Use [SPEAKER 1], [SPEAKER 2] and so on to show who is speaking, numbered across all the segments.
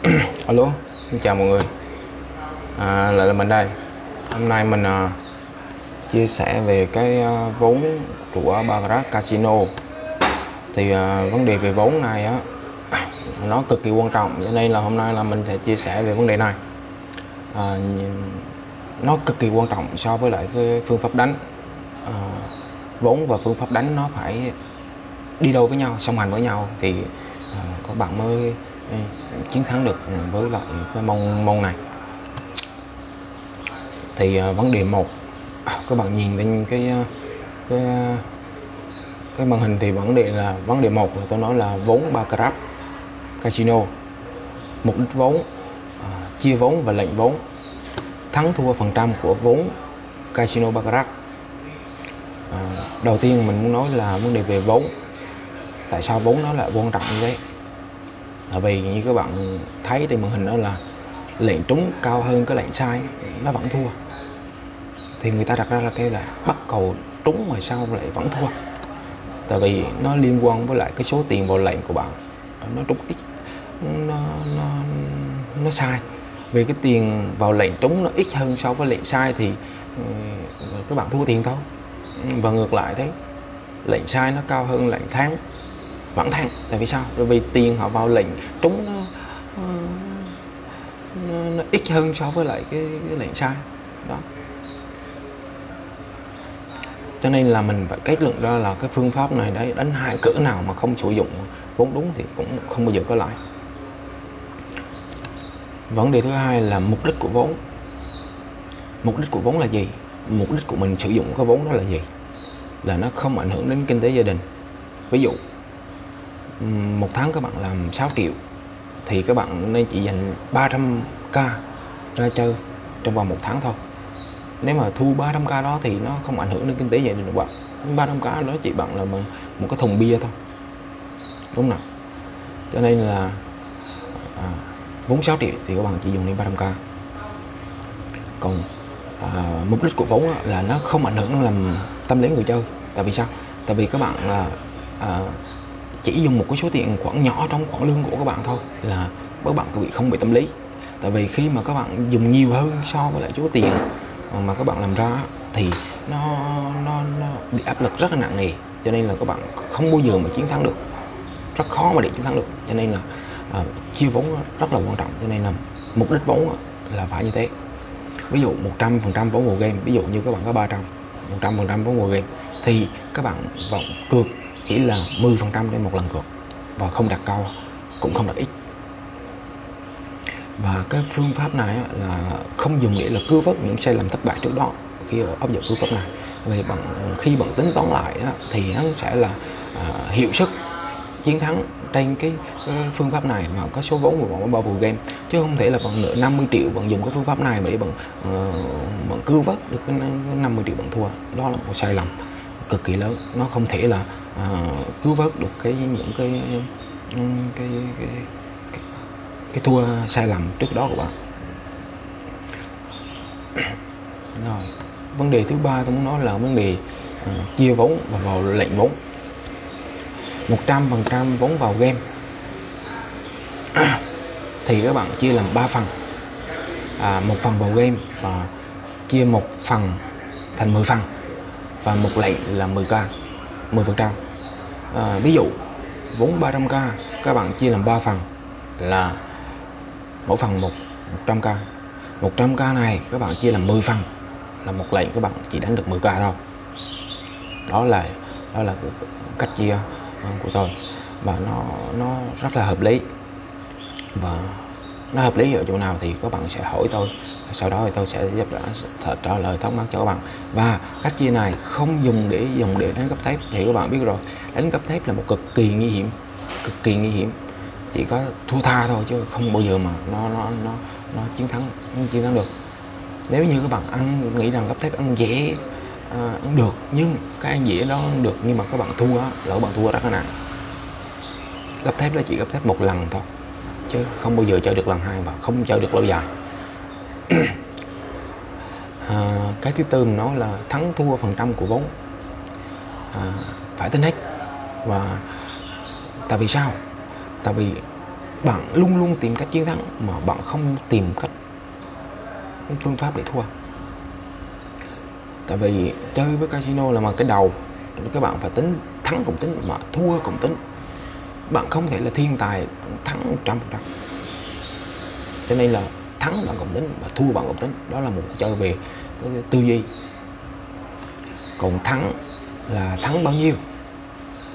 [SPEAKER 1] alo xin chào mọi người. À, lại là mình đây. Hôm nay mình à, chia sẻ về cái à, vốn của Baccarat Casino. Thì à, vấn đề về vốn này á nó cực kỳ quan trọng. Cho nên là hôm nay là mình sẽ chia sẻ về vấn đề này. À, nó cực kỳ quan trọng so với lại cái phương pháp đánh. À, vốn và phương pháp đánh nó phải đi đôi với nhau song hành với nhau. Thì à, các bạn mới chiến thắng được với lại cái môn môn này. Thì uh, vấn đề một à, các bạn nhìn lên cái à, cái cái màn hình thì vấn đề là vấn đề một là tôi nói là vốn baccarat casino. Mục đích vốn uh, chia vốn và lệnh vốn. Thắng thua phần trăm của vốn casino baccarat uh, đầu tiên mình muốn nói là vấn đề về vốn. Tại sao vốn nó lại quan trọng như thế là vì như các bạn thấy trên màn hình đó là lệnh trúng cao hơn cái lệnh sai, nó vẫn thua. Thì người ta đặt ra là kêu là bắt cầu trúng mà sao lại vẫn thua. Tại vì nó liên quan với lại cái số tiền vào lệnh của bạn. Nó trúng ít, nó nó nó sai. Vì cái tiền vào lệnh trúng nó ít hơn so với lệnh sai thì ừ, các bạn thua tiền thôi. Và ngược lại thế, lệnh sai nó cao hơn lệnh thắng vẫn thắng tại vì sao? Bởi vì tiền họ vào lệnh trúng nó ờ, nó, nó ít hơn so với lại cái, cái lệnh sai. Đó. Cho nên là mình phải kết luận ra là cái phương pháp này đấy đánh hai cỡ nào mà không sử dụng vốn đúng thì cũng không bao giờ có lãi. Vấn đề thứ hai là mục đích của vốn. Mục đích của vốn là gì? Mục đích của mình sử dụng cái vốn đó là gì? Là nó không ảnh hưởng đến kinh tế gia đình. Ví dụ một tháng các bạn làm 6 triệu. Thì các bạn nên chỉ dành 300k ra chơi trong vòng một tháng thôi. Nếu mà thu 300k đó thì nó không ảnh hưởng đến kinh tế gia đình của bạn. 300k đó chỉ bằng là một cái thùng bia thôi. Đúng không nào? Cho nên là à, vốn 6 triệu thì các bạn chỉ dùng đến 300k còn à, mục đích của vốn là nó không ảnh hưởng làm tâm lý người chơi. Tại vì sao? Tại vì các bạn là à, chỉ dùng một cái số tiền khoản nhỏ trong khoản lương của các bạn thôi là các bạn bị không bị tâm lý. Tại vì khi mà các bạn dùng nhiều hơn so với lại số tiền mà các bạn làm ra thì nó nó nó bị áp lực rất là nặng nề. Cho nên là các bạn không bao giờ mà chiến thắng được. Rất khó mà để chiến thắng được. Cho nên là à, chia vốn rất là quan trọng. Cho nên là mục đích vốn là phải như thế. Ví dụ 100 phần trăm vốn vào game ví dụ như các bạn có 300 100 phần trăm vốn vào game thì các bạn vọng cược chỉ là 10 phần trăm trên một lần cược. Và không đặt cao cũng không đặt ít. Và cái phương pháp này là không dùng để là cứu vớt những sai lầm thất bại trước đó khi áp dụng phương pháp này. Về bằng khi bạn tính toán lại thì nó sẽ là uh, hiệu suất chiến thắng trên cái, cái phương pháp này mà có số vốn của bạn bao game. Chứ không thể là bằng nửa 50 triệu bạn dùng cái phương pháp này mà để bạn uh, bạn cứu vớt được cái 50 triệu bạn thua. Đó là một sai lầm cực kỳ lớn. Nó không thể là uh, cứu vớt được cái những cái cái, cái, cái, cái, cái thua sai lầm trước đó của bạn. Rồi vấn đề thứ ba tôi muốn nói là vấn đề uh, chia vốn và vào lệnh vốn. 100% vốn vào game. Thì các bạn chia làm 3 phần. À, một phần vào game và chia một phần thành 10 phần và một lệnh là 10k 10 phần trăm. À, ví dụ vốn 300k các bạn chia làm 3 phần là mỗi phần một 100k 100k này các bạn chia làm 10 phần là một lệnh các bạn chỉ đánh được 10k thôi. Đó là đó là cách chia à, của tôi. Và nó nó rất là hợp lý. Và nó hợp lý ở chỗ nào thì các bạn sẽ hỏi tôi sau đó thì tôi sẽ giúp đỡ trả lời thắc mắc cho các bạn. Và cách chia này không dùng để dùng để đánh cấp thép. Thì các bạn biết rồi đánh cấp thép là một cực kỳ nguy hiểm cực kỳ nguy hiểm. Chỉ có thua tha thôi chứ không bao giờ mà nó nó nó nó chiến thắng nó chiến thắng được. Nếu như các bạn ăn nghĩ rằng cấp thép ăn dễ à, ăn được nhưng cái ăn dễ đó ăn được nhưng mà các bạn thua đó lỡ bạn thua rất là nặng. Gấp thép là chỉ gấp thép một lần thôi chứ không bao giờ chơi được lần hai và không chơi được lâu dài à, cái thứ tư mình nói là thắng thua phần trăm của vốn. À, phải tính hết. Và tại vì sao? Tại vì bạn luôn luôn tìm cách chiến thắng mà bạn không tìm cách phương pháp để thua. Tại vì chơi với casino là mà cái đầu các bạn phải tính thắng cũng tính mà thua cũng tính. Bạn không thể là thiên tài thắng trăm phần trăm. Cho nên là thắng bằng cộng tính và thua bằng cộng tính. Đó là một chơi về tư duy. Còn thắng là thắng bao nhiêu?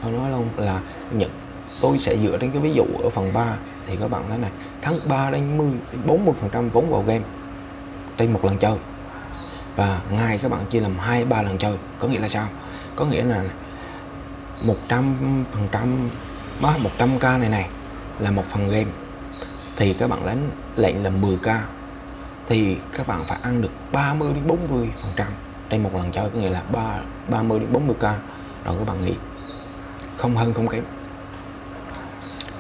[SPEAKER 1] Tôi nói luôn là nhận tôi sẽ dựa trên cái ví dụ ở phần 3 thì các bạn thấy này, thắng 3 đến 10 40 phần trăm vốn vào game trên một lần chơi. Và ngày các bạn chia làm hai, ba lần chơi, có nghĩa là sao? Có nghĩa là 100 phần trăm 100 k này này là một phần game thì các bạn đánh lệnh là 10k thì các bạn phải ăn được 30 đến 40 phần trăm. Trên một lần chơi có nghĩa là 3 30 đến 40k rồi các bạn nghĩ không hơn không kém.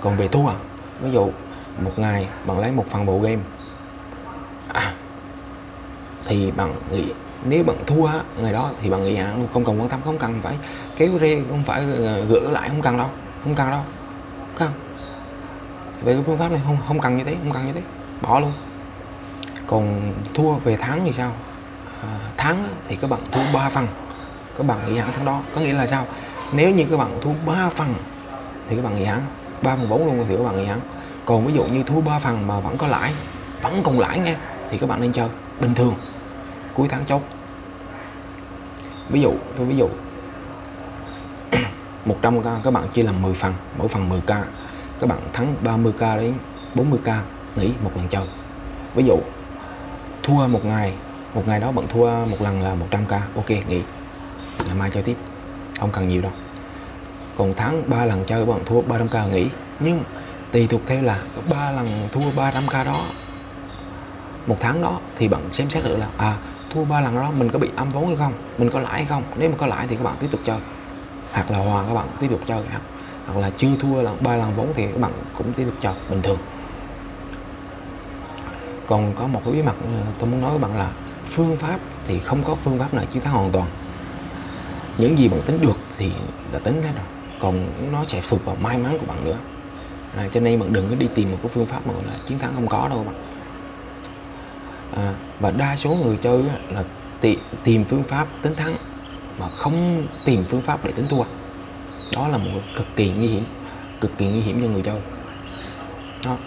[SPEAKER 1] Còn về thua ví dụ một ngày bạn lấy một phần bộ game. À, thì bạn nghĩ nếu bạn thua ngày đó thì bạn nghĩ à, không cần quan tâm không cần phải kéo rê không phải ờ, gỡ lại không cần đâu không cần đâu. Không về cái phương pháp này không không cần như thế không cần như thế. Bỏ luôn. Còn thua về tháng thì sao? À, tháng thì các bạn thua 3 phần. Các bạn nghỉ hẳn tháng đó. Có nghĩa là sao? Nếu như các bạn thua 3 phần thì các bạn nghỉ hẳn. 3 phần 4 luôn thì các bạn nghỉ hẳn. Còn ví dụ như thua 3 phần mà vẫn có lãi vẫn còn lãi nghe thì các bạn nên chơi bình thường. Cuối tháng chốt. Ví dụ tôi ví dụ. 100k các bạn chia làm 10 phần mỗi phần 10k các bạn thắng 30k đến 40k nghỉ một lần chơi. Ví dụ, thua một ngày một ngày đó bạn thua một lần là 100k ok, nghỉ. Ngày mai chơi tiếp, không cần nhiều đâu. Còn thắng 3 lần chơi bạn thua 300k nghỉ. Nhưng, tùy thuộc theo là ba lần thua 300k đó, một tháng đó, thì bạn xem xét được là à thua ba lần đó mình có bị âm vốn hay không? Mình có lãi hay không? Nếu mà có lãi thì các bạn tiếp tục chơi. Hoặc là hòa các bạn tiếp tục chơi hoặc là chưa thua là ba lần vốn thì các bạn cũng tiếp tục chọn bình thường. Còn có một cái bí mật tôi muốn nói với bạn là phương pháp thì không có phương pháp nào chiến thắng hoàn toàn. Những gì bạn tính được thì đã tính hết rồi còn nó sẽ thuộc vào may mắn của bạn nữa. À, cho nên bạn đừng có đi tìm một cái phương pháp mà gọi là chiến thắng không có đâu bạn. À, và đa số người chơi là tìm phương pháp tính thắng mà không tìm phương pháp để tính thua đó là một cực kỳ nguy hiểm, cực kỳ nguy hiểm cho người chơi. Đó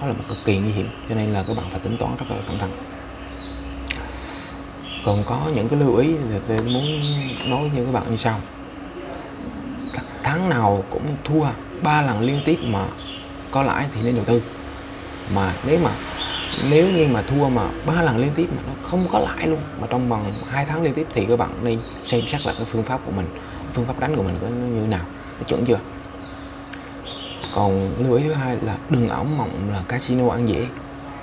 [SPEAKER 1] đó là một cực kỳ nguy hiểm, cho nên là các bạn phải tính toán rất là cẩn thận. Còn có những cái lưu ý thì tôi muốn nói với các bạn như sau. Tháng nào cũng thua ba lần liên tiếp mà có lãi thì nên đầu tư. Mà nếu mà, nếu như mà thua mà ba lần liên tiếp mà nó không có lãi luôn, mà trong vòng hai tháng liên tiếp thì các bạn nên xem xét lại cái phương pháp của mình phương pháp đánh của mình có như nào nó chuẩn chưa? Còn lưu ý thứ hai là đừng ảo mộng là casino ăn dễ.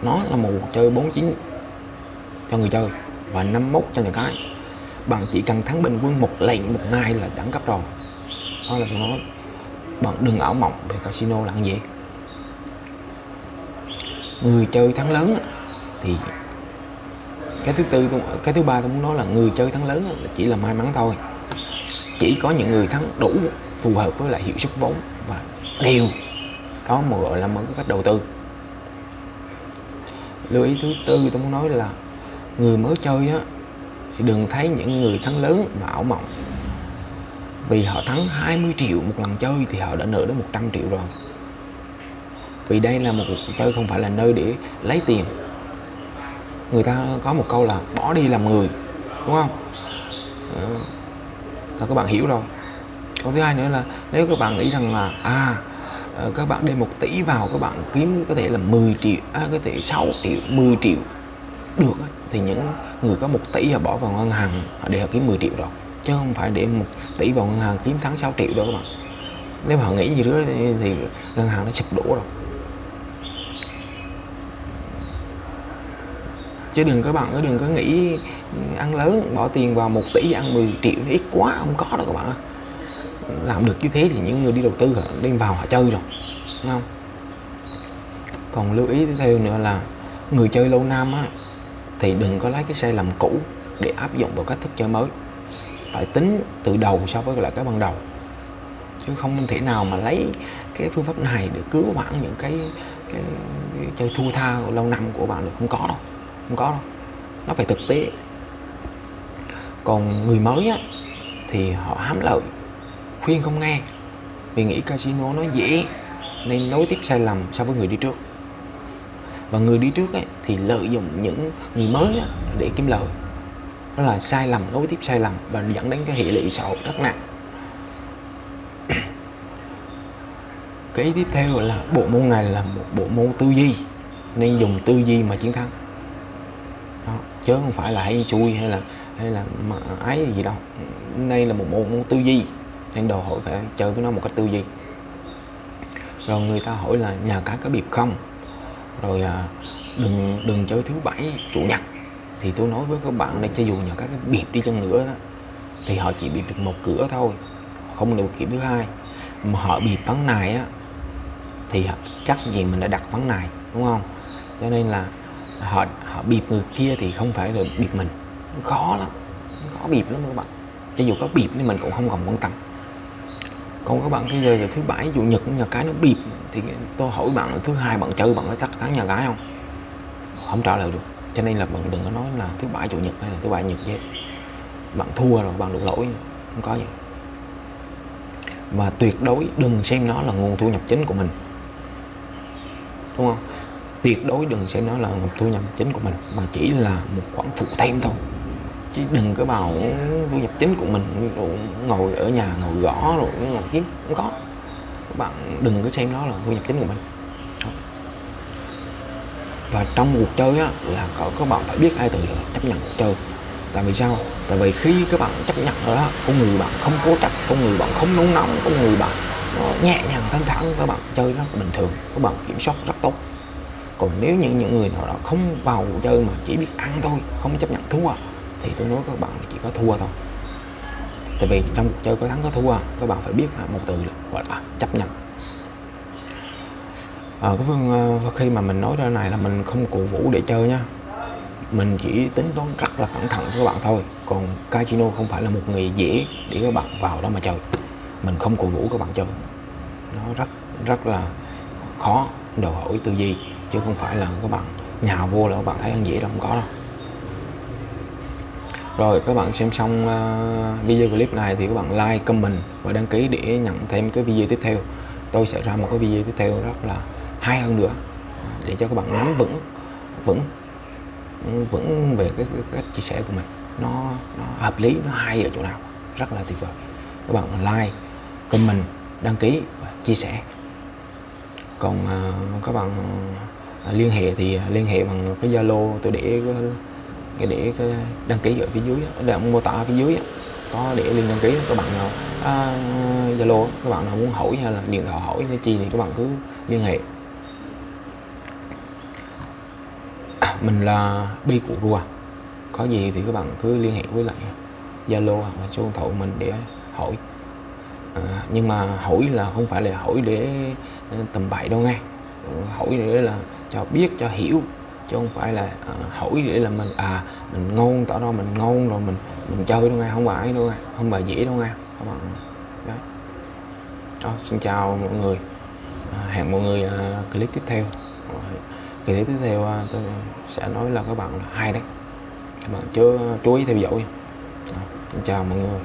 [SPEAKER 1] Nó là một chơi 49 cho người chơi và 51 cho người cái. Bạn chỉ cần thắng bình quân một lệnh một ngày là đẳng cấp rồi. Đó là tôi nói. Bạn đừng ảo mộng về casino là ăn dễ. Người chơi thắng lớn thì cái thứ tư cái thứ ba tôi muốn nói là người chơi thắng lớn là chỉ là may mắn thôi chỉ có những người thắng đủ phù hợp với lại hiệu suất vốn và đều đó mà gọi là một có cách đầu tư. Lưu ý thứ tư tôi muốn nói là người mới chơi á, thì đừng thấy những người thắng lớn mà ảo mộng. Vì họ thắng 20 triệu một lần chơi thì họ đã nợ đến 100 triệu rồi. Vì đây là một cuộc chơi không phải là nơi để lấy tiền. Người ta có một câu là bỏ đi làm người, đúng không. Ờ là các bạn hiểu rồi. Câu thứ hai nữa là nếu các bạn nghĩ rằng là à ờ, các bạn đem một tỷ vào các bạn kiếm có thể là 10 triệu à, có thể 6 triệu 10 triệu được thì những người có một tỷ họ bỏ vào ngân hàng để họ kiếm 10 triệu rồi. Chứ không phải để một tỷ vào ngân hàng kiếm tháng 6 triệu đâu các bạn. Nếu họ nghĩ gì nữa thì, thì ngân hàng nó sụp đổ rồi. Chứ đừng các bạn đừng có nghĩ ăn lớn bỏ tiền vào một tỷ ăn 10 triệu ít quá không có đâu các bạn làm được như thế thì những người đi đầu tư họ đem vào họ chơi rồi thấy không? Còn lưu ý tiếp theo nữa là người chơi lâu năm á thì đừng có lấy cái sai lầm cũ để áp dụng vào cách thức chơi mới. Phải tính từ đầu so với lại cái ban đầu. Chứ không thể nào mà lấy cái phương pháp này để cứu vãn những cái, cái chơi thua tha lâu năm của bạn được không có đâu không có đâu. Nó phải thực tế. Còn người mới á thì họ hám lợi khuyên không nghe. Vì nghĩ casino nó dễ nên nối tiếp sai lầm so với người đi trước. Và người đi trước ấy, thì lợi dụng những người mới đó để kiếm lời. Đó là sai lầm nối tiếp sai lầm và dẫn đến cái hệ lụy xã hội rất nặng. Cái tiếp theo là bộ môn này là một bộ môn tư duy nên dùng tư duy mà chiến thắng đó. chứ không phải là hay chui hay là hay là mà ái gì đâu. Đây là một môn tư duy nên đòi hỏi phải chơi với nó một cách tư duy. Rồi người ta hỏi là nhà cái có biệp không? Rồi à, đừng đừng chơi thứ bảy chủ nhật. Thì tôi nói với các bạn này cho dù nhà cái biệt đi chăng nữa đó, thì họ chỉ bị được một cửa thôi không được kiểu thứ hai. Mà họ biệp vắng này á thì chắc gì mình đã đặt vắng này đúng không? Cho nên là họ họ bịp người kia thì không phải là bịp mình. Khó lắm, khó bịp lắm các bạn. Cho dù có bịp thì mình cũng không còn quan tâm. Còn các bạn cái giờ là thứ bảy, chủ nhật, nhà cái nó bịp, thì tôi hỏi bạn là thứ hai bạn chơi, bạn có chắc thắng nhà gái không? Không trả lời được. Cho nên là bạn đừng có nói là thứ bảy, chủ nhật hay là thứ bảy, nhật chứ bạn thua rồi, bạn đủ lỗi. Không có gì. Và tuyệt đối đừng xem nó là nguồn thu nhập chính của mình. Đúng không? Tuyệt đối đừng xem nó là một thu nhập chính của mình mà chỉ là một khoản phụ thêm thôi. Chứ đừng có bảo thu nhập chính của mình ngồi ở nhà ngồi gõ rồi ngồi kiếm cũng có. Các bạn đừng có xem nó là thu nhập chính của mình. Và trong cuộc chơi á, là có các bạn phải biết hai từ là chấp nhận cuộc chơi. Tại vì sao? Tại vì khi các bạn chấp nhận rồi đó con người bạn không cố chấp con người bạn không nóng nóng con người bạn nhẹ nhàng thanh thản các bạn chơi rất bình thường các bạn kiểm soát rất tốt còn nếu như những người nào đó không vào cuộc chơi mà chỉ biết ăn thôi không chấp nhận thua thì tôi nói các bạn chỉ có thua thôi. Tại vì trong cuộc chơi có thắng có thua các bạn phải biết một từ là gọi là chấp nhận. À, cái phương ờ, khi mà mình nói ra này là mình không cổ vũ để chơi nha. Mình chỉ tính toán rất là cẩn thận cho các bạn thôi còn casino không phải là một nghề dễ để các bạn vào đó mà chơi. Mình không cổ vũ các bạn chơi. Nó rất rất là khó đòi hỏi tư duy chứ không phải là các bạn nhào vô là các bạn thấy ăn dễ đâu không có đâu. Rồi các bạn xem xong uh, video clip này thì các bạn like comment và đăng ký để nhận thêm cái video tiếp theo. Tôi sẽ ra một cái video tiếp theo rất là hay hơn nữa để cho các bạn nắm vững vững vững về cái, cái cách chia sẻ của mình. Nó nó hợp lý nó hay ở chỗ nào rất là tuyệt vời. Các bạn like comment đăng ký và chia sẻ. Còn uh, các bạn liên hệ thì à, liên hệ bằng cái zalo tôi để ờ, cái để cái đăng ký ở phía dưới để mô tả ở phía dưới có để liên đăng ký các bạn nào à, zalo à, các bạn nào muốn hỏi hay là điện thoại hỏi hay chi thì các bạn cứ liên hệ. Mình là bi cụ rùa. Có gì thì các bạn cứ liên hệ với lại zalo hoặc là số điện thoại mình để hỏi. À, nhưng mà hỏi là không phải là hỏi để ờ, tầm bậy đâu nghe. Hỏi để là cho biết cho hiểu chứ không phải là à, hỏi để là mình à mình ngon tỏ ra mình ngon rồi mình mình chơi đâu nghe không phải đâu nghe không phải dễ đâu nghe các bạn Đó, xin chào mọi người. À, hẹn mọi người à, clip tiếp theo. Clip tiếp theo à, tôi sẽ nói là các bạn là hay đấy. Các bạn chưa à, chú ý theo dõi. À, xin chào mọi người.